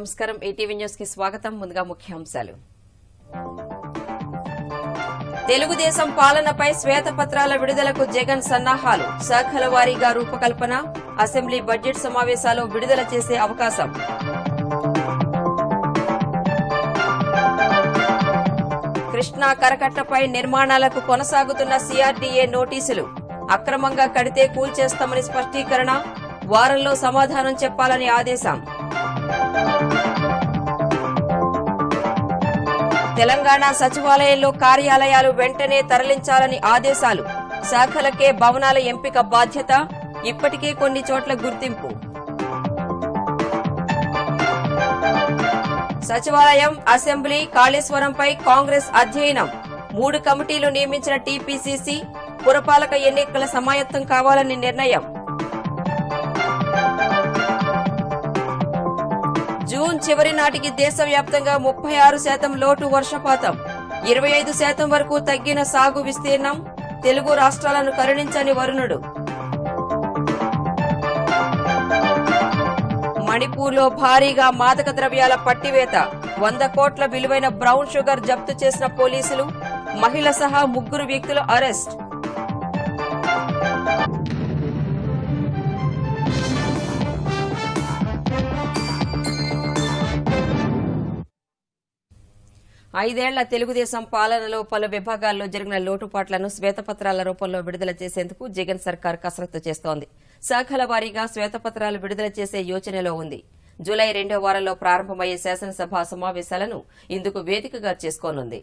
నమస్కారం. ఏటీవీ న్యూస్కి స్వాగతం. ముందుగా ముఖ్యాంశాలు. తెలుగుదేశం పాలనపై శ్వేతపత్రాల విడుదలకు జగన్ సన్నాహాలు. శాఖల వారీగా రూపకల్పన అసెంబ్లీ బడ్జెట్ సమావేశాలు విడుదల చేసే అవకాశం. కృష్ణా కరకట్టపై నిర్మాణాలకు కొనసాగుతున్న సీఆర్డీఏ నోటీసులు. అక్రమంగా కడితే కూల్చేస్తామని స్పష్టీకరణ. వారంలో సమాధానం చెప్పాలని ఆదేశం. తెలంగాణ సచివాలయంలో కార్యాలయాలు వెంటనే తరలించాలని ఆదేశాలు. శాఖలకే భవనాల ఎంపిక బాధ్యత ఇప్పటికే కొన్ని చోట్ల గుర్తింపు. సచివాలయం అసెంబ్లీ కాళేశ్వరంపై కాంగ్రెస్ అధ్యయనం. మూడు కమిటీలు నియమించిన టీపీసీసీ పురపాలక ఎన్నికల సమాయత్తం కావాలని నిర్ణయం. జూన్ చివరి నాటికి దేశవ్యాప్తంగా ముప్పై ఆరు శాతం లోటు వర్షపాతం. ఇరవై ఐదు శాతం వరకు తగ్గిన సాగు విస్తీర్ణం తెలుగు రాష్ట్రాలను కరుణించని వరుణుడు. మణిపూర్లో భారీగా మాదక ద్రవ్యాల పట్టివేత. వంద కోట్ల విలువైన బ్రౌన్ షుగర్ జప్తు చేసిన పోలీసులు మహిళ సహా ముగ్గురు వ్యక్తులు అరెస్ట్. ఐదేళ్ళ తెలుగుదేశం పాలనలో పలు విభాగాల్లో జరిగిన లోటుపాట్లను శ్వేతపత్రాల రూపంలో విడుదల చేసేందుకు జగన్ సర్కార్ కసరత్తు చేస్తోంది. శాఖల వారీగా శ్వేతపత్రాలు విడుదల చేసే యోచనలో ఉంది. జూలై రెండో వారంలో ప్రారంభమయ్యే శాసనసభ సమావేశాలను ఇందుకు వేదికగా చేసుకోనుంది.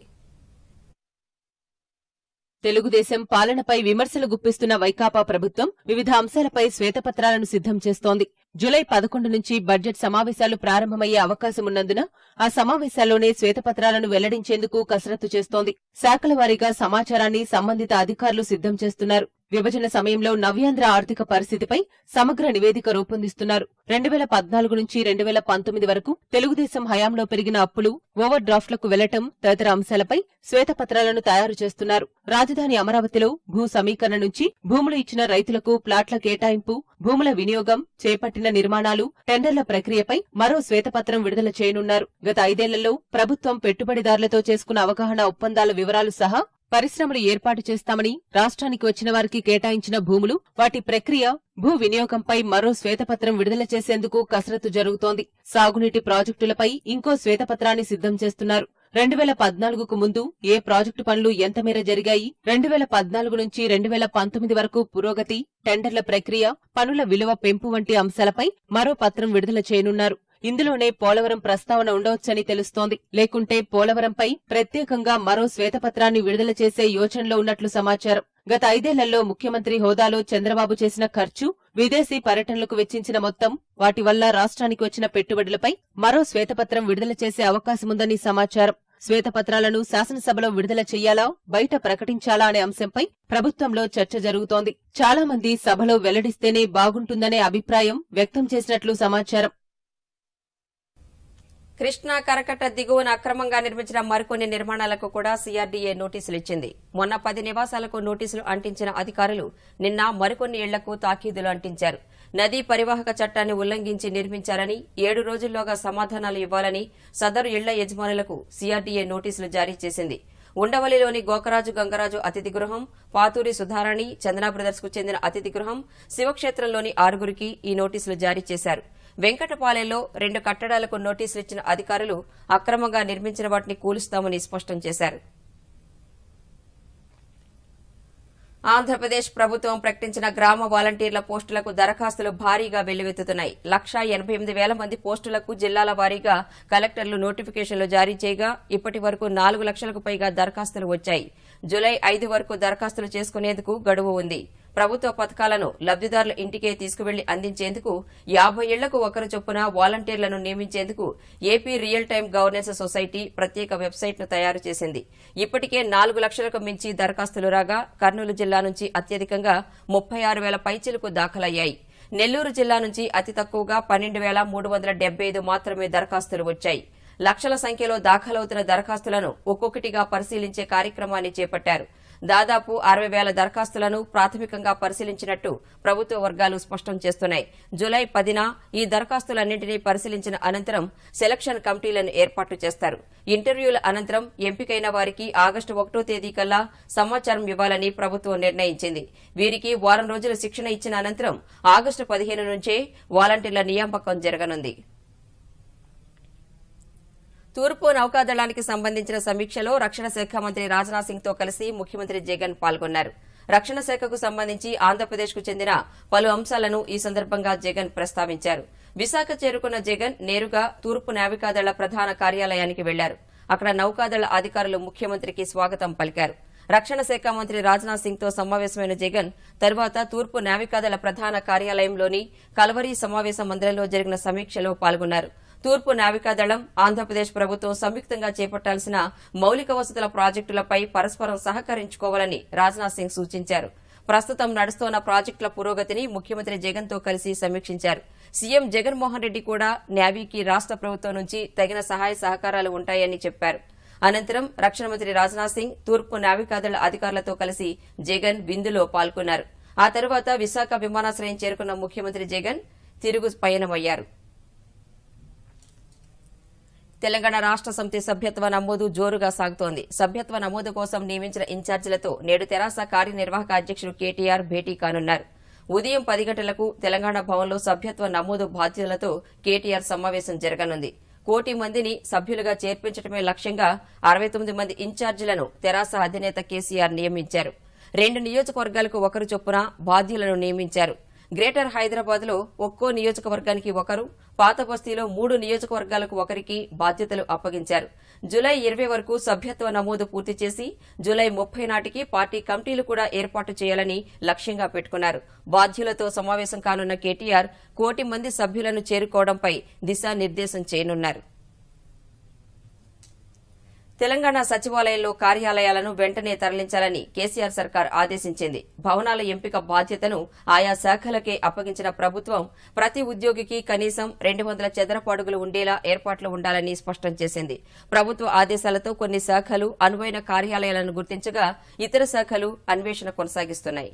తెలుగుదేశం పాలనపై విమర్శలు గుప్పిస్తున్న వైకాపా ప్రభుత్వం వివిధ అంశాలపై శ్వేతపత్రాలను సిద్ధం చేస్తోంది. జులై పదకొండు నుంచి బడ్జెట్ సమావేశాలు ప్రారంభమయ్యే అవకాశం ఉన్నందున ఆ సమావేశాల్లోనే శ్వేతపత్రాలను వెల్లడించేందుకు కసరత్తు చేస్తోంది. శాఖల వారీగా సమాచారాన్ని సంబంధిత అధికారులు సిద్ధం చేస్తున్నారు. విభజన సమయంలో నవ్యాంధ్ర ఆర్థిక పరిస్థితిపై సమగ్ర నివేదిక రూపొందిస్తున్నారు. రెండు వేల పద్నాలుగు నుంచి రెండు వేల పంతొమ్మిది వరకు తెలుగుదేశం హయాంలో పెరిగిన అప్పులు ఓవర్ డ్రాఫ్ట్లకు వెళ్ళటం తదితర అంశాలపై శ్వేతపత్రాలను తయారు చేస్తున్నారు. రాజధాని అమరావతిలో భూ సమీకరణ నుంచి భూములు ఇచ్చిన రైతులకు ప్లాట్ల కేటాయింపు భూముల వినియోగం చేపట్టిన నిర్మాణాలు టెండర్ల ప్రక్రియపై మరో శ్వేతపత్రం విడుదల చేయనున్నారు. గత ఐదేళ్ళలో ప్రభుత్వం పెట్టుబడిదారులతో చేసుకున్న అవగాహన ఒప్పందాల వివరాలు సహా పరిశ్రమలు ఏర్పాటు చేస్తామని రాష్ట్రానికి వచ్చిన వారికి కేటాయించిన భూములు వాటి ప్రక్రియ భూ వినియోగంపై మరో శ్వేతపత్రం విడుదల చేసేందుకు కసరత్తు జరుగుతోంది. సాగునీటి ప్రాజెక్టులపై ఇంకో శ్వేతపత్రాన్ని సిద్ధం చేస్తున్నారు. రెండు వేల పద్నాలుగుకు ముందు ఏ ప్రాజెక్టు పనులు ఎంత మేర జరిగాయి? రెండు వేల పద్నాలుగు నుంచి రెండు వేల పంతొమ్మిది వరకు పురోగతి టెండర్ల ప్రక్రియ పనుల విలువ పెంపు వంటి అంశాలపై మరో పత్రం విడుదల చేయనున్నారు. ఇందులోనే పోలవరం ప్రస్తావన ఉండవచ్చని తెలుస్తోంది. లేకుంటే పోలవరంపై ప్రత్యేకంగా మరో శ్వేతపత్రాన్ని విడుదల చేసే యోచనలో ఉన్నట్లు సమాచారం. గత ఐదేళ్ళలో ముఖ్యమంత్రి హోదాలో చంద్రబాబు చేసిన ఖర్చు విదేశీ పర్యటనలకు వెచ్చించిన మొత్తం వాటి వల్ల రాష్ట్రానికి వచ్చిన పెట్టుబడులపై మరో శ్వేతపత్రం విడుదల చేసే అవకాశముందని సమాచారం. శ్వేతపత్రాలను శాసనసభలో విడుదల చెయ్యాలా బయట ప్రకటించాలా అనే అంశంపై ప్రభుత్వంలో చర్చ జరుగుతోంది. చాలా మంది సభలో వెల్లడిస్తేనే బాగుంటుందనే అభిప్రాయం వ్యక్తం చేసినట్లు సమాచారం. కృష్ణా కరకట దిగువన అక్రమంగా నిర్మించిన మరికొన్ని నిర్మాణాలకు కూడా సీఆర్డీఏ నోటీసులు ఇచ్చింది మొన్న పది నివాసాలకు నోటీసులు అంటించిన అధికారులు నిన్న మరికొన్ని ఇళ్ళకు తాకీదులు అంటించారు. నదీ పరివాహక చట్టాన్ని ఉల్లంఘించి నిర్మించారని ఏడు రోజుల్లోగా సమాధానాలు ఇవ్వాలని సదరు ఇళ్ళ యజమానులకు సీఆర్డీఏ నోటీసులు జారీ చేసింది. ఉండవల్లిలోని గోకరాజు గంగరాజు అతిథి గృహం పాతూరి సుధారాణి చందనా బ్రదర్స్కు చెందిన అతిథి గృహం శివక్షేత్రంలోని ఆరుగురికి ఈ నోటీసులు జారీ చేశారు. వెంకటపాలెంలో రెండు కట్టడాలకు నోటీసులు ఇచ్చిన అధికారులు అక్రమంగా నిర్మించిన వాటిని కూలుస్తామని స్పష్టం చేశారు. ఆంధ్రప్రదేశ్ ప్రభుత్వం ప్రకటించిన గ్రామ వాలంటీర్ల పోస్టులకు దరఖాస్తులు భారీగా వెల్లువెత్తుతున్నాయి. లక్షా ఎనభై ఎనిమిది వేల మంది పోస్టులకు జిల్లాల వారీగా కలెక్టర్లు నోటిఫికేషన్లు జారీ చేయగా ఇప్పటి వరకు నాలుగు లక్షలకు పైగా దరఖాస్తులు వచ్చాయి. జులై ఐదు వరకు దరఖాస్తులు చేసుకునేందుకు గడువు ఉంది. ప్రభుత్వ పథకాలను లబ్దిదారుల ఇంటికే తీసుకువెళ్ళి అందించేందుకు యాభై ఏళ్ళకు ఒకరు చొప్పున వాలంటీర్లను నియమించేందుకు AP real time governance society ప్రత్యేక వెబ్సైట్ను తయారు చేసింది. ఇప్పటికే నాలుగు లక్షలకు మించి దరఖాస్తులు రాగా కర్నూలు జిల్లా నుంచి అత్యధికంగా ముప్పై ఆరు వేల పైచిలకు దాఖలయ్యాయి. నెల్లూరు జిల్లా నుంచి అతి తక్కువగా పన్నెండు వేల మూడు వందల డెబ్బై ఐదు మాత్రమే దరఖాస్తులు వచ్చాయి. లక్షల సంఖ్యలో దాఖలవుతున్న దరఖాస్తులను ఒక్కొక్కటిగా పరిశీలించే కార్యక్రమాన్ని చేపట్టారు. దాదాపు అరవై వేల దరఖాస్తులను ప్రాథమికంగా పరిశీలించినట్టు ప్రభుత్వ వర్గాలు స్పష్టం చేస్తున్నాయి. జులై పదిన ఈ దరఖాస్తులన్నింటినీ పరిశీలించిన అనంతరం సెలక్షన్ కమిటీలను ఏర్పాటు చేస్తారు. ఇంటర్వ్యూల అనంతరం ఎంపికైన వారికి ఆగస్టు ఒకటో తేదీ కల్లా సమాచారం ఇవ్వాలని ప్రభుత్వం నిర్ణయించింది. వీరికి వారం రోజుల శిక్షణ ఇచ్చిన అనంతరం ఆగస్టు పదిహేను నుంచే వాలంటీర్ల నియామకం జరగనుంది. తూర్పు నౌకాదళానికి సంబంధించిన సమీక్షలో రక్షణ శాఖ మంత్రి రాజ్నాథ్ సింగ్తో కలిసి ముఖ్యమంత్రి జగన్ పాల్గొన్నారు. రక్షణ శాఖకు సంబంధించి ఆంధ్రప్రదేశ్కు చెందిన పలు అంశాలను ఈ సందర్భంగా జగన్ ప్రస్తావించారు. విశాఖ చేరుకున్న జగన్ నేరుగా తూర్పు నావికాదళ ప్రధాన కార్యాలయానికి వెళ్ళారు. అక్కడ నౌకాదళ అధికారులు ముఖ్యమంత్రికి స్వాగతం పలికారు. రక్షణ శాఖ మంత్రి రాజ్నాథ్ సింగ్తో సమావేశమైన జగన్ తర్వాత తూర్పు నావికాదళ ప్రధాన కార్యాలయంలోని కలవరి సమావేశ మందిరంలో జరిగిన సమీక్షలో పాల్గొన్నారు. తూర్పు నావికాదళం ఆంధ్రప్రదేశ్ ప్రభుత్వం సంయుక్తంగా చేపట్టాల్సిన మౌలిక వసతుల ప్రాజెక్టులపై పరస్పరం సహకరించుకోవాలని రాజ్నాథ్ సింగ్ సూచించారు. ప్రస్తుతం నడుస్తోన్న ప్రాజెక్టుల పురోగతిని ముఖ్యమంత్రి జగన్తో కలిసి సమీక్షించారు. సీఎం జగన్మోహన్ రెడ్డి కూడా నేవీకి రాష్ట ప్రభుత్వం నుంచి తగిన సహాయ సహకారాలు ఉంటాయని చెప్పారు. అనంతరం రక్షణ మంత్రి రాజ్నాథ్ సింగ్ తూర్పు నావికాదళ అధికారులతో కలిసి జగన్ విందులో పాల్గొన్నారు. ఆ తర్వాత విశాఖ విమానాశ్రయం చేరుకున్న ముఖ్యమంత్రి జగన్ తిరుగు పయనమయ్యారు. తెలంగాణ రాష్ట సమితి సభ్యత్వ నమోదు జోరుగా సాగుతోంది. సభ్యత్వ నమోదు కోసం నియమించిన ఇన్ఛార్జీలతో నేడు తెరాస కార్యనిర్వాహక అధ్యక్షుడు కేటీఆర్ భేటీ కానున్నారు. ఉదయం పది గంటలకు తెలంగాణ భవన్లో సభ్యత్వ నమోదు బాధ్యతలతో కేటీఆర్ సమావేశం జరగనుంది. కోటి మందిని సభ్యులుగా చేర్పించడమే లక్ష్యంగా అరవై తొమ్మిది మంది ఇన్ఛార్జీలను తెరాస అధినేత కేసీఆర్ నియమించారు. రెండు నియోజకవర్గాలకు ఒకరు చొప్పున బాధ్యులను నియమించారు. గ్రేటర్ హైదరాబాద్లో ఒక్కో నియోజకవర్గానికి ఒకరు పాత బస్తీలో మూడు నియోజకవర్గాలకు ఒకరికి బాధ్యతలు అప్పగించారు. జులై ఇరవై వరకు సభ్యత్వ నమోదు పూర్తి చేసి జులై ముప్పై నాటికి పార్టీ కమిటీలు కూడా ఏర్పాటు చేయాలని లక్ష్యంగా పెట్టుకున్నారు. బాధ్యులతో సమావేశం కానున్న కేటీఆర్ కోటి మంది సభ్యులను చేరుకోవడంపై దిశానిర్దేశం చేయనున్నారు. తెలంగాణ సచివాలయంలో కార్యాలయాలను వెంటనే తరలించాలని కేసీఆర్ సర్కార్ ఆదేశించింది. భవనాల ఎంపిక బాధ్యతను ఆయా శాఖలకే అప్పగించిన ప్రభుత్వం ప్రతి ఉద్యోగికి కనీసం రెండు వందల చదరపు అడుగులు ఉండేలా ఏర్పాట్లు ఉండాలని స్పష్టం చేసింది. ప్రభుత్వ ఆదేశాలతో కొన్ని శాఖలు అనువైన కార్యాలయాలను గుర్తించగా ఇతర శాఖలు అన్వేషణ కొనసాగిస్తున్నాయి.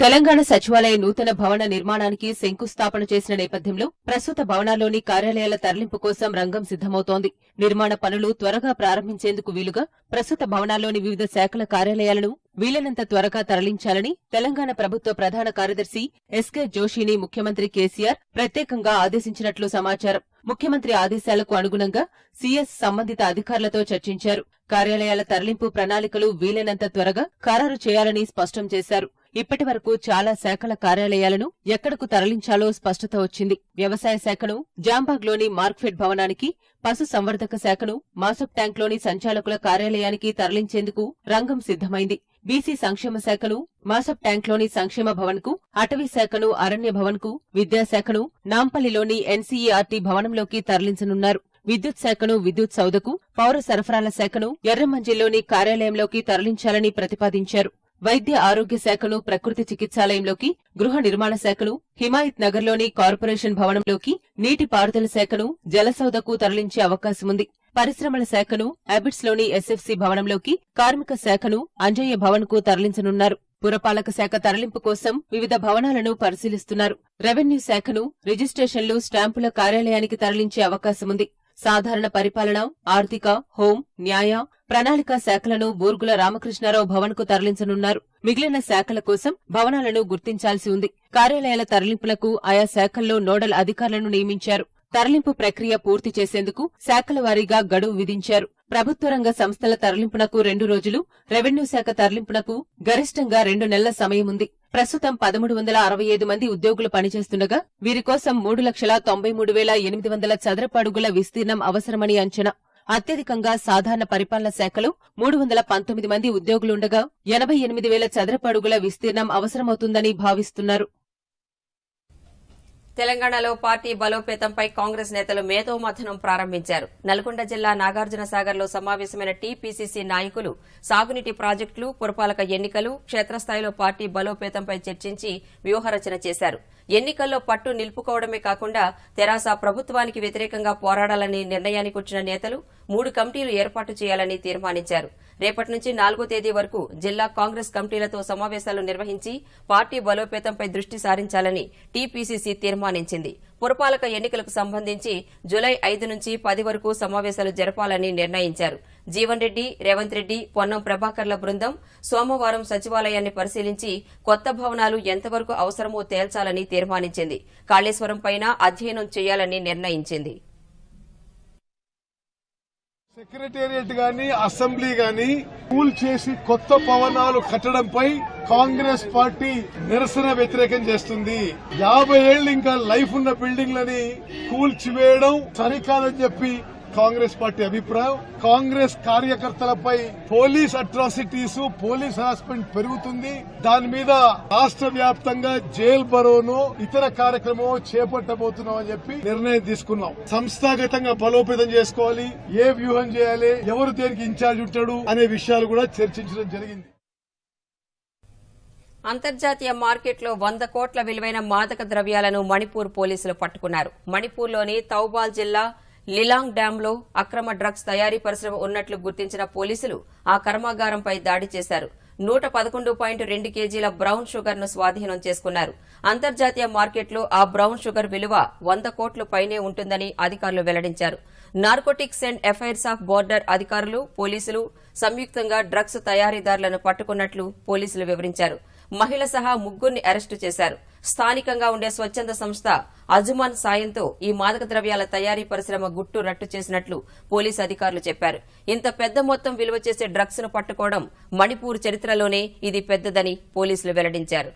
తెలంగాణ సచివాలయ నూతన భవన నిర్మాణానికి శంకుస్థాపన చేసిన నేపథ్యంలో ప్రస్తుత భవనాల్లోని కార్యాలయాల తరలింపు కోసం రంగం సిద్దమవుతోంది నిర్మాణ పనులు త్వరగా ప్రారంభించేందుకు వీలుగా ప్రస్తుత భవనాల్లోని వివిధ శాఖల కార్యాలయాలను వీలైనంత త్వరగా తరలించాలని తెలంగాణ ప్రభుత్వ ప్రధాన కార్యదర్శి ఎస్కే జోషిని ముఖ్యమంత్రి కేసీఆర్ ప్రత్యేకంగా ఆదేశించినట్లు సమాచారం. ముఖ్యమంత్రి ఆదేశాలకు అనుగుణంగా సీఎస్ సంబంధిత అధికారులతో చర్చించారు. కార్యాలయాల తరలింపు ప్రణాళికలు వీలైనంత త్వరగా ఖరారు చేయాలని స్పష్టం చేశారు. ఇప్పటి వరకు చాలా శాఖల కార్యాలయాలను ఎక్కడకు తరలించాలో స్పష్టత వచ్చింది. వ్యవసాయ శాఖను జాంబాగ్లోని మార్క్ఫెడ్ భవనానికి పశు సంవర్ధక శాఖను మాసప్ ట్యాంక్లోని సంచాలకుల కార్యాలయానికి తరలించేందుకు రంగం సిద్దమైంది బీసీ సంక్షేమ శాఖను మాసప్ ట్యాంక్లోని సంక్షేమ భవన్కు అటవీ శాఖను అరణ్య భవన్కు విద్యాశాఖను నాంపల్లిలోని ఎన్సీఈఆర్టీ భవనంలోకి తరలించనున్నారు. విద్యుత్ శాఖను విద్యుత్ సౌదకు పౌర సరఫరాల శాఖను ఎర్రమంజిల్లోని కార్యాలయంలోకి తరలించాలని ప్రతిపాదించారు. వైద్య ఆరోగ్య శాఖను ప్రకృతి చికిత్సాలయంలోకి గృహ నిర్మాణ శాఖను హిమాయత్ నగర్లోని కార్పొరేషన్ భవనంలోకి నీటి పారుదల శాఖను జలసౌదకు తరలించే అవకాశముంది. పరిశ్రమల శాఖను అబిడ్స్లోని ఎస్ఎఫ్సి భవనంలోకి కార్మిక శాఖను అంజయ్య భవన్కు తరలించనున్నారు. పురపాలక శాఖ తరలింపు కోసం వివిధ భవనాలను పరిశీలిస్తున్నారు. రెవెన్యూ శాఖను రిజిస్ట్రేషన్లు స్టాంపుల కార్యాలయానికి తరలించే అవకాశముంది. సాధారణ పరిపాలన ఆర్థిక హోం న్యాయ ప్రణాళిక శాఖలను బూర్గుల రామకృష్ణారావు భవన్కు తరలించనున్నారు. మిగిలిన శాఖల కోసం భవనాలను గుర్తించాల్సి ఉంది. కార్యాలయాల తరలింపులకు ఆయా శాఖల్లో నోడల్ అధికారులను నియమించారు. తరలింపు ప్రక్రియ పూర్తి చేసేందుకు శాఖల వారీగా గడువు విధించారు. ప్రభుత్వ రంగ సంస్థల తరలింపునకు రెండు రోజులు రెవెన్యూ శాఖ తరలింపునకు గరిష్టంగా రెండు నెలల సమయం ఉంది. ప్రస్తుతం పదమూడు వందల అరవై ఐదు మంది ఉద్యోగులు పనిచేస్తుండగా వీరి కోసం మూడు లక్షల తొంభై మూడు వేల ఎనిమిది వందల చదరపు అడుగుల విస్తీర్ణం అవసరమని అంచనా. అత్యధికంగా సాధారణ పరిపాలన శాఖలో మూడు వందల పంతొమ్మిది మంది ఉద్యోగులుండగా ఎనభై ఎనిమిది వేల చదరపు అడుగుల విస్తీర్ణం అవసరమవుతుందని భావిస్తున్నారు. తెలంగాణలో పార్టీ బలోపేతంపై కాంగ్రెస్ నేతలు మేధోమథనం ప్రారంభించారు. నల్గొండ జిల్లా నాగార్జున సాగర్లో సమావేశమైన టీపీసీసీ నాయకులు సాగునీటి ప్రాజెక్టులు పురపాలక ఎన్నికలు క్షేత్రస్థాయిలో పార్టీ బలోపేతంపై చర్చించి వ్యూహరచన చేశారు. ఎన్నికల్లో పట్టు నిలుపుకోవడమే కాకుండా తెరాస ప్రభుత్వానికి వ్యతిరేకంగా పోరాడాలని నిర్ణయానికి వచ్చిన నేతలు మూడు కమిటీలు ఏర్పాటు చేయాలని తీర్మానించారు. రేపటి నుంచి నాలుగో తేదీ వరకు జిల్లా కాంగ్రెస్ కమిటీలతో సమావేశాలు నిర్వహించి పార్టీ బలోపేతంపై దృష్టి సారించాలని టీపీసీసీ తీర్మానించింది. పురపాలక ఎన్నికలకు సంబంధించి జులై ఐదు నుంచి పది వరకు సమావేశాలు జరపాలని నిర్ణయించారు. జీవన్ రెడ్డి రేవంత్ రెడ్డి పొన్నం ప్రభాకర్ల బృందం సోమవారం సచివాలయాన్ని పరిశీలించి కొత్త భవనాలు ఎంతవరకు అవసరమో తేల్చాలని తీర్మానించింది. కాళేశ్వరం పైన అధ్యయనం చేయాలని నిర్ణయించింది. సెక్రటేరియట్ గాని అసెంబ్లీ గాని కూల్ చేసి కొత్త భవనాలు కట్టడంపై కాంగ్రెస్ పార్టీ నిరసన వ్యతిరేకం చేస్తుంది. యాభై ఏళ్ళు ఇంకా లైఫ్ ఉన్న బిల్డింగ్లని కూల్చివేయడం సరికాదని చెప్పి కాంగ్రెస్ పార్టీ అభిప్రాయం. కాంగ్రెస్ కార్యకర్తలపై పోలీస్ అట్రాసిటీస్ పోలీస్ హరాస్మెంట్ పెరుగుతుంది. దాని మీద రాష్ట్ర వ్యాప్తంగా జైల్ బరోను ఇతర కార్యక్రమం చేపట్టబోతున్నాం అని చెప్పి నిర్ణయం తీసుకున్నాం. సంస్థాగతంగా బలోపేతం చేసుకోవాలి. ఏ వ్యూహం చేయాలి? ఎవరు దేనికి ఇన్ఛార్జ్ ఉంటాడు? అనే విషయాలు కూడా చర్చించడం జరిగింది. అంతర్జాతీయ మార్కెట్లో వంద కోట్ల విలువైన మాదక ద్రవ్యాలను మణిపూర్ పోలీసులు పట్టుకున్నారు. మణిపూర్లోని తౌబాల్ జిల్లా లిలాంగ్ డ్యాంలో అక్రమ డ్రగ్స్ తయారీ పరిశ్రమ ఉన్నట్లు గుర్తించిన పోలీసులు ఆ కర్మాగారంపై దాడి చేశారు. నూట పదకొండు పాయింట్ రెండు కేజీల బ్రౌన్ షుగర్ను స్వాధీనం చేసుకున్నారు. అంతర్జాతీయ మార్కెట్లో ఆ బ్రౌన్ షుగర్ విలువ వంద కోట్ల పైనే ఉంటుందని అధికారులు వెల్లడించారు. Narcotics and affairs of border అధికారులు పోలీసులు సంయుక్తంగా డ్రగ్స్ తయారీదారులను పట్టుకున్నట్లు పోలీసులు వివరించారు. మహిళ సహా ముగ్గురిని అరెస్టు చేశారు. స్థానికంగా ఉండే స్వచ్ఛంద సంస్థ అజుమాన్ సాయంతో ఈ మాదక ద్రవ్యాల తయారీ పరిశ్రమ గుట్టు రట్టు చేసినట్లు పోలీసు అధికారులు చెప్పారు. ఇంత పెద్ద మొత్తం విలువ చేసే డ్రగ్స్ను పట్టుకోవడం మణిపూర్ చరిత్రలోనే ఇది పెద్దదని పోలీసులు వెల్లడించారు.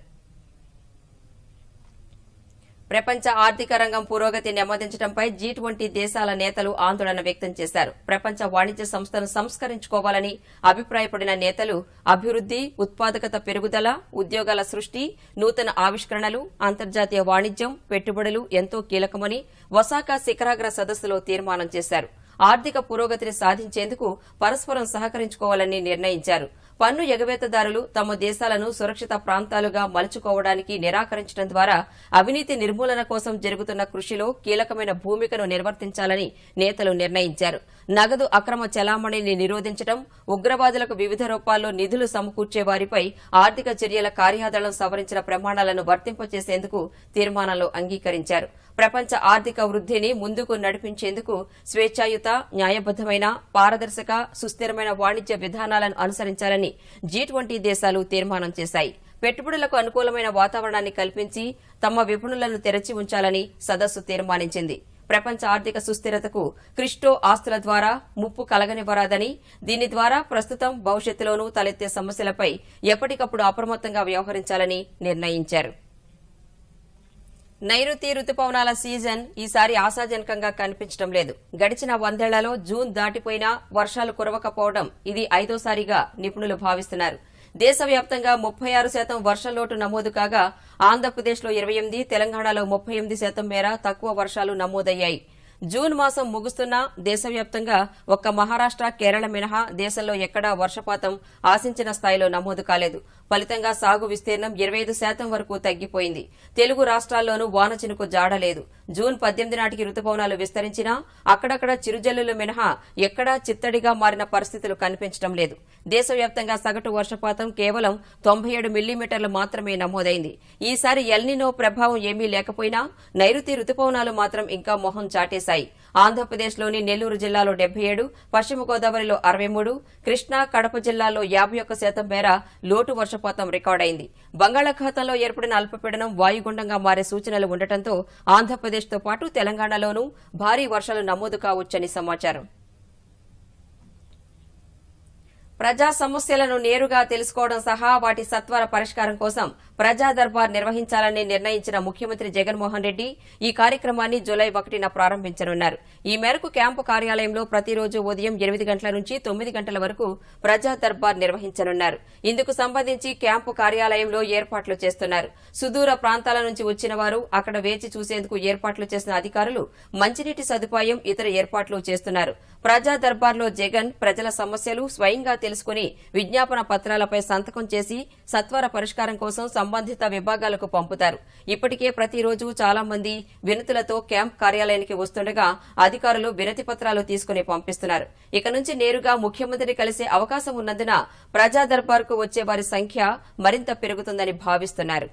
ప్రపంచ ఆర్థిక రంగం పురోగతి నెమ్మదించడంపై జీ ట్వంటీ దేశాల నేతలు ఆందోళన వ్యక్తం చేశారు. ప్రపంచ వాణిజ్య సంస్థను సంస్కరించుకోవాలని అభిప్రాయపడిన నేతలు అభివృద్ది ఉత్పాదకత పెరుగుదల ఉద్యోగాల సృష్టి నూతన ఆవిష్కరణలు అంతర్జాతీయ వాణిజ్యం పెట్టుబడులు ఎంతో కీలకమని ఒసాకా శిఖరాగ్ర సదస్సులో తీర్మానం చేశారు. ఆర్థిక పురోగతిని సాధించేందుకు పరస్పరం సహకరించుకోవాలని నిర్ణయించారు. పన్ను ఎగవేతదారులు తమ దేశాలను సురక్షిత ప్రాంతాలుగా మలుచుకోవడానికి నిరాకరించడం ద్వారా అవినీతి నిర్మూలన కోసం జరుగుతున్న కృషిలో కీలకమైన భూమికను నిర్వర్తించాలని నేతలు నిర్ణయించారు. నగదు అక్రమ చలామణిని నిరోధించడం ఉగ్రవాదులకు వివిధ రూపాల్లో నిధులు సమకూర్చే వారిపై ఆర్థిక చర్యల కార్యాదళం సవరించిన ప్రమాణాలను వర్తింపచేసేందుకు తీర్మానంలో అంగీకరించారు. ప్రపంచ ఆర్థిక వృద్ధిని ముందుకు నడిపించేందుకు స్వేచ్ఛాయుత న్యాయబద్దమైన పారదర్శక సుస్థిరమైన వాణిజ్య విధానాలను అనుసరించాలని జీ ట్వంటీ దేశాలు తీర్మానం చేశాయి. పెట్టుబడులకు అనుకూలమైన వాతావరణాన్ని కల్పించి తమ విపణులను తెరచి ఉంచాలని సదస్సు తీర్మానించింది. ప్రపంచ ఆర్థిక సుస్థిరతకు క్రిస్టో ఆస్తుల ద్వారా ముప్పు కలగనివ్వరాదని దీని ద్వారా ప్రస్తుతం భవిష్యత్తులోనూ తలెత్తే సమస్యలపై ఎప్పటికప్పుడు అప్రమత్తంగా వ్యవహరించాలని నిర్ణయించారు. నైరుతి రుతుపవనాల సీజన్ ఈసారి ఆశాజనకంగా కనిపించడం లేదు. గడిచిన వందేళ్ళలో జూన్ దాటిపోయినా వర్షాలు కురవకపోవడం ఇది ఐదోసారిగా నిపుణులు భావిస్తున్నారు. దేశవ్యాప్తంగా ముప్పై ఆరు శాతం వర్షలోటు నమోదు కాగా ఆంధ్రప్రదేశ్లో ఇరవై ఎనిమిది తెలంగాణలో ముప్పై ఎనిమిది శాతం మేర తక్కువ వర్షాలు నమోదయ్యాయి. జూన్ మాసం ముగుస్తున్నా దేశవ్యాప్తంగా ఒక్క మహారాష్ట కేరళ మినహా దేశంలో ఎక్కడా వర్షపాతం ఆశించిన స్థాయిలో నమోదు కాలేదు. ఫలితంగా సాగు విస్తీర్ణం ఇరవై ఐదు శాతం వరకు తగ్గిపోయింది. తెలుగు రాష్ట్రాల్లోనూ వాన చినుకు జాడలేదు. జూన్ పద్దెనిమిది నాటికి రుతుపవనాలు విస్తరించినా అక్కడక్కడ చిరుజల్లులు మినహా ఎక్కడా చిత్తడిగా మారిన పరిస్థితులు కనిపించడం లేదు. దేశవ్యాప్తంగా సగటు వర్షపాతం కేవలం తొంభై ఏడు మిల్లీమీటర్లు మాత్రమే నమోదైంది. ఈసారి ఎల్నినో ప్రభావం ఏమీ లేకపోయినా నైరుతి రుతుపవనాలు మాత్రం ఇంకా మొహం చాటేశాయి. ఆంధ్రప్రదేశ్లోని నెల్లూరు జిల్లాలో డెబ్బై ఏడు పశ్చిమ గోదావరిలో అరవై మూడు కృష్ణా కడప జిల్లాలో యాభై ఒక్క శాతం మేర లోటు వర్షపాతం రికార్డైంది. బంగాళాఖాతంలో ఏర్పడిన అల్పపీడనం వాయుగుండంగా మారే సూచనలు ఉండటంతో ఆంధ్రప్రదేశ్తో పాటు తెలంగాణలోనూ భారీ వర్షాలు నమోదు కావచ్చని సమాచారం. ప్రజా సమస్యలను నేరుగా తెలుసుకోవడం సహా వాటి సత్వర పరిష్కారం కోసం ప్రజా దర్బార్ నిర్వహించాలని నిర్ణయించిన ముఖ్యమంత్రి జగన్మోహన్ రెడ్డి ఈ కార్యక్రమాన్ని జులై ఒకటిన ప్రారంభించనున్నారు. ఈ మేరకు క్యాంపు కార్యాలయంలో ప్రతిరోజు ఉదయం ఎనిమిది గంటల నుంచి తొమ్మిది గంటల వరకు ప్రజా దర్బార్ నిర్వహించనున్నారు. ఇందుకు సంబంధించి క్యాంపు కార్యాలయంలో ఏర్పాట్లు చేస్తున్నారు. సుదూర ప్రాంతాల నుంచి వచ్చిన వారు అక్కడ వేచి చూసేందుకు ఏర్పాట్లు చేసిన అధికారులు మంచినీటి సదుపాయం ఇతర ఏర్పాట్లు చేస్తున్నారు. ప్రజా దర్బార్లో జగన్ ప్రజల సమస్యలు స్వయంగా తెలుసుకుని విజ్ఞాపన పత్రాలపై సంతకం చేసి సత్వర పరిష్కారం కోసం సంబంధిత విభాగాలకు పంపుతారు. ఇప్పటికే ప్రతిరోజు చాలా మంది వినతులతో క్యాంప్ కార్యాలయానికి వస్తుండగా అధికారులు వినతి పత్రాలు తీసుకుని పంపిస్తున్నారు. ఇక నుంచి నేరుగా ముఖ్యమంత్రిని కలిసే అవకాశం ఉన్నందున ప్రజా దర్బార్కు వచ్చే వారి సంఖ్య మరింత పెరుగుతుందని భావిస్తున్నారు.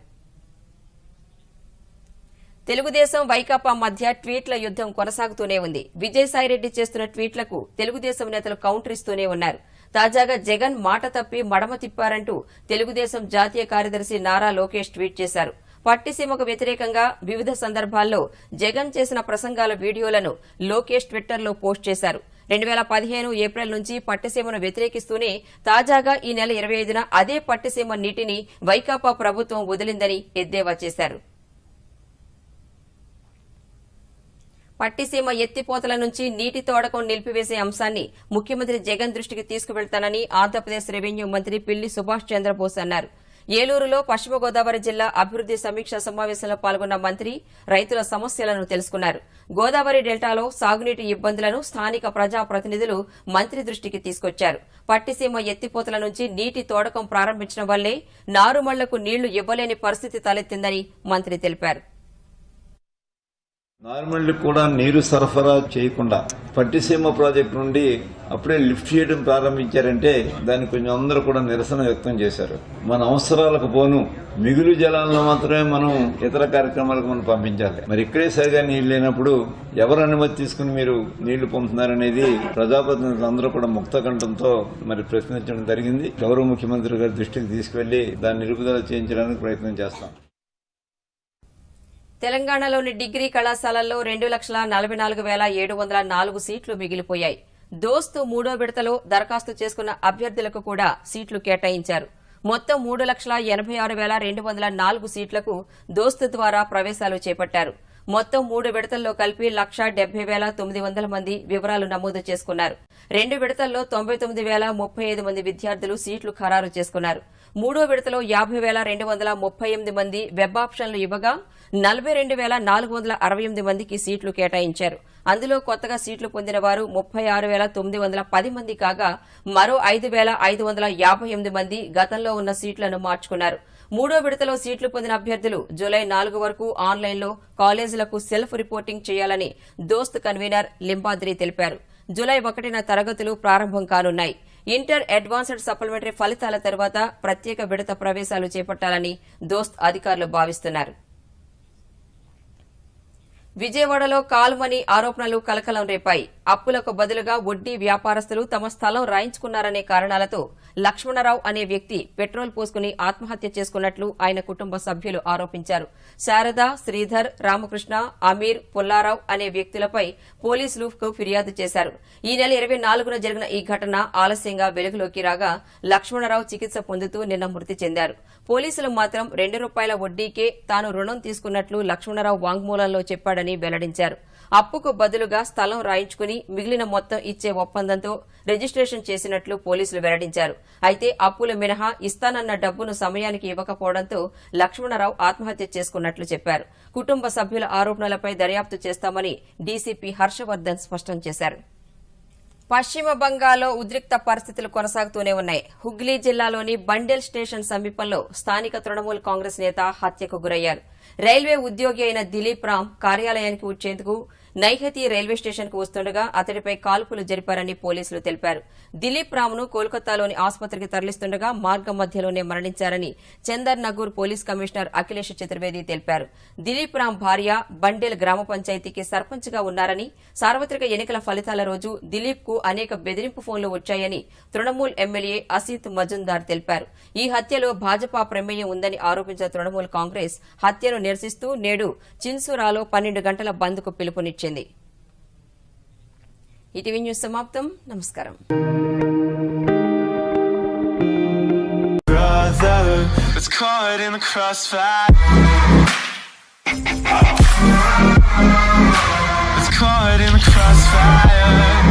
తెలుగుదేశం వైకాపా మధ్య ట్వీట్ల యుద్దం కొనసాగుతూనే ఉంది. విజయసాయిరెడ్డి చేస్తున్న ట్వీట్లకు తెలుగుదేశం నేతలు కౌంటర్ ఇస్తూనే ఉన్నారు. తాజాగా జగన్ మాట తప్పి మడమ తిప్పారంటూ తెలుగుదేశం జాతీయ కార్యదర్శి నారా లోకేష్ ట్వీట్ చేశారు. పట్టిసీమకు వ్యతిరేకంగా వివిధ సందర్భాల్లో జగన్ చేసిన ప్రసంగాల వీడియోలను లోకేష్ ట్విట్టర్లో పోస్ట్ చేశారు. రెండు వేల పదిహేను ఏప్రిల్ నుంచి పట్టిసీమను వ్యతిరేకిస్తూనే తాజాగా ఈ నెల ఇరవై ఐదున అదే పట్టిసీమ నీటిని వైకాపా ప్రభుత్వం వదిలిందని ఎద్దేవా చేశారు. పట్టిసీమ ఎత్తిపోతల నుంచి నీటి తోడకం నిలిపివేసే అంశాన్ని ముఖ్యమంత్రి జగన్ దృష్టికి తీసుకువెళ్తానని ఆంధ్రప్రదేశ్ రెవెన్యూ మంత్రి పిల్లి సుభాష్ చంద్రబోస్ అన్నారు. ఏలూరులో పశ్చిమ గోదావరి జిల్లా అభివృద్ది సమీక్ష సమావేశంలో పాల్గొన్న మంత్రి రైతుల సమస్యలను తెలుసుకున్నారు. గోదావరి డెల్టాలో సాగునీటి ఇబ్బందులను స్థానిక ప్రజాప్రతినిధులు మంత్రి దృష్టికి తీసుకొచ్చారు. పట్టిసీమ ఎత్తిపోతల నుంచి నీటి తోడకం ప్రారంభించడం వల్లే నారుమళ్ళకు నీళ్ళు ఇవ్వలేని పరిస్థితి తలెత్తిందని మంత్రి తెలిపారు. నార్మల్ కూడా నీరు సరఫరా చేయకుండా పట్టిసీమ ప్రాజెక్టు నుండి అప్పుడే లిఫ్ట్ చేయడం ప్రారంభించారంటే దాన్ని కొంచెం అందరూ కూడా నిరసన వ్యక్తం చేశారు. మన అవసరాలకు పోను మిగులు జలాలను మాత్రమే మనం ఇతర కార్యక్రమాలకు మనం పంపించాలి. మరి ఇక్కడే సరిగా నీళ్ళు లేనప్పుడు ఎవరు అనుమతి తీసుకుని మీరు నీళ్ళు పంపుతున్నారనేది ప్రజాప్రతినిధులు అందరూ కూడా ముక్త కంఠంతో మరి ప్రశ్నించడం జరిగింది. గౌరవ ముఖ్యమంత్రి గారి దృష్టికి తీసుకువెళ్ళి దాన్ని నిలుపుదల చేయించడానికి ప్రయత్నం చేస్తాం. తెలంగాణలోని డిగ్రీ కళాశాలల్లో రెండు లక్షల నలభై నాలుగు వేల ఏడు వందల నాలుగు సీట్లు మిగిలిపోయాయి. దోస్తు మూడో విడతలో దరఖాస్తు చేసుకున్న అభ్యర్థులకు కూడా సీట్లు కేటాయించారు. మొత్తం మూడు లక్షల ఎనభై ఆరు వేల రెండు వందల నాలుగు సీట్లకు దోస్తు ద్వారా ప్రవేశాలు చేపట్టారు. మొత్తం మూడు విడతల్లో కలిపి లక్ష డెబ్బై వేల తొమ్మిది వందల మంది వివరాలు నమోదు చేసుకున్నారు. రెండు విడతల్లో తొంభై తొమ్మిది వేల ముప్పై ఐదు మంది విద్యార్థులు సీట్లు ఖరారు చేసుకున్నారు. మూడో విడతలో యాభై వేల రెండు వందల ముప్పై ఎనిమిది మంది వెబ్ ఆప్షన్లు ఇవ్వగా నలభై రెండు వేల నాలుగు వందల అరవై ఎనిమిది మందికి సీట్లు కేటాయించారు. అందులో కొత్తగా సీట్లు పొందిన వారు ముప్పై ఆరు వేల తొమ్మిది వందల పది మంది కాగా మరో ఐదు వేల ఐదు వందల యాభై ఎనిమిది మంది గతంలో ఉన్న సీట్లను మార్చుకున్నారు. మూడో విడతలో సీట్లు పొందిన అభ్యర్థులు జూలై నాలుగు వరకు ఆన్లైన్లో కాలేజీలకు సెల్ఫ్ రిపోర్టింగ్ చేయాలని దోస్త్ కన్వీనర్ లింబాద్రి తెలిపారు. జూలై ఒకటిన తరగతులు ప్రారంభం కానున్నాయి. ఇంటర్ అడ్వాన్స్డ్ సప్లిమెంటరీ ఫలితాల తర్వాత ప్రత్యేక విడత ప్రవేశాలు చేపట్టాలని దోస్త్ అధికారులు భావిస్తున్నారు. విజయవాడలో కాల్మని ఆరోపణలు కలకలం రేపాయి. అప్పులకు బదులుగా వడ్డీ వ్యాపారస్తులు తమ స్థలం రాయించుకున్నారనే కారణాలతో లక్ష్మణరావు అనే వ్యక్తి పెట్రోల్ పోసుకుని ఆత్మహత్య చేసుకున్నట్లు ఆయన కుటుంబ సభ్యులు ఆరోపించారు. శారద శ్రీధర్ రామకృష్ణ అమీర్ పుల్లారావు అనే వ్యక్తులపై పోలీసులు ఫిర్యాదు చేశారు. ఈ నెల ఇరవై నాలుగున జరిగిన ఈ ఘటన ఆలస్యంగా వెలుగులోకి రాగా లక్ష్మణరావు చికిత్స పొందుతూ నిన్న మృతి చెందారు. పోలీసులు మాత్రం రెండు రూపాయల వడ్డీకే తాను రుణం తీసుకున్నట్లు లక్ష్మణరావు వాంగ్మూలంలో చెప్పాడని వెల్లడించారు. అప్పుకు బదులుగా స్థలం రాయించుకుని మిగిలిన మొత్తం ఇచ్చే ఒప్పందంతో రిజిస్ట్రేషన్ చేసినట్లు పోలీసులు వెల్లడించారు. అయితే అప్పులు మినహా ఇస్తానన్న డబ్బును సమయానికి ఇవ్వకపోవడంతో లక్ష్మణరావు ఆత్మహత్య చేసుకున్నట్లు చెప్పారు. కుటుంబ సభ్యుల ఆరోపణలపై దర్యాప్తు చేస్తామని డీసీపీ హర్షవర్ధన్ స్పష్టం చేశారు. పశ్చిమ బంగాల్లో ఉద్రిక్త పరిస్థితులు కొనసాగుతూనే ఉన్నాయి. హుగ్లీ జిల్లాలోని బండెల్ స్టేషన్ సమీపంలో స్థానిక తృణమూల్ కాంగ్రెస్ నేత హత్యకు గురయ్యారు. రైల్వే ఉద్యోగి అయిన దిలీప్ రామ్ కార్యాలయానికి వచ్చేందుకు నైహతి రైల్వే స్టేషన్కు వస్తుండగా అతడిపై కాల్పులు జరిపారని పోలీసులు తెలిపారు. దిలీప్ రామ్ను కోల్కతాలోని ఆసుపత్రికి తరలిస్తుండగా మార్గం మధ్యలోనే మరణించారని Chandernagore police commissioner Akhilesh Chaturvedi తెలిపారు. దిలీప్ రామ్ భార్య బండేల్ గ్రామ పంచాయతీకి సర్పంచ్గా ఉన్నారని సార్వత్రిక ఎన్నికల ఫలితాల రోజు దిలీప్కు అనేక బెదిరింపు ఫోన్లు వచ్చాయని తృణమూల్ ఎమ్మెల్యే అసీత్ మజుందార్ తెలిపారు. ఈ హత్యలో భాజపా ప్రమేయం ఉందని ఆరోపించిన తృణమూల్ కాంగ్రెస్ హత్యను నిరసిస్తూ నేడు చిన్సురాలో పన్నెండు గంటల బంద్కు పిలుపునిచ్చింది. ఈటీవీ న్యూస్ సమాప్తం నమస్కారం brother was caught in the crossfire. Was caught in the crossfire.